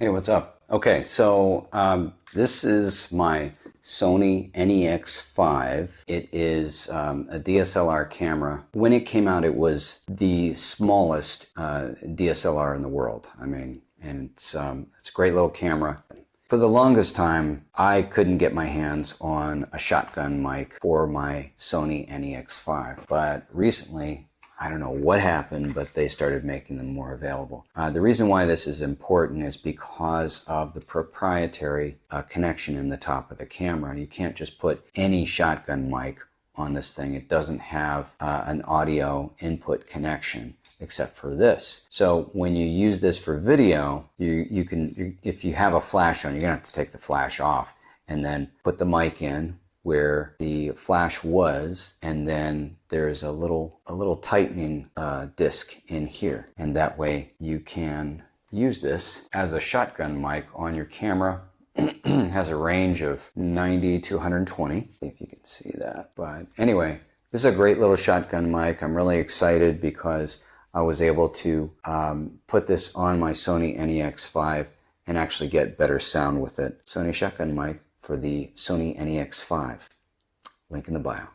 Hey, what's up? Okay, so um, this is my Sony NEX5. It is um, a DSLR camera. When it came out, it was the smallest uh, DSLR in the world. I mean, and it's, um, it's a great little camera. For the longest time, I couldn't get my hands on a shotgun mic for my Sony NEX5, but recently I don't know what happened, but they started making them more available. Uh, the reason why this is important is because of the proprietary uh, connection in the top of the camera. You can't just put any shotgun mic on this thing. It doesn't have uh, an audio input connection except for this. So when you use this for video, you, you can, you, if you have a flash on, you're gonna have to take the flash off and then put the mic in, where the flash was and then there's a little a little tightening uh, disc in here. And that way you can use this as a shotgun mic on your camera. Has a range of 90 to 120 if you can see that. But anyway this is a great little shotgun mic. I'm really excited because I was able to um, put this on my Sony NEX5 and actually get better sound with it. Sony shotgun mic for the Sony NEX5. Link in the bio.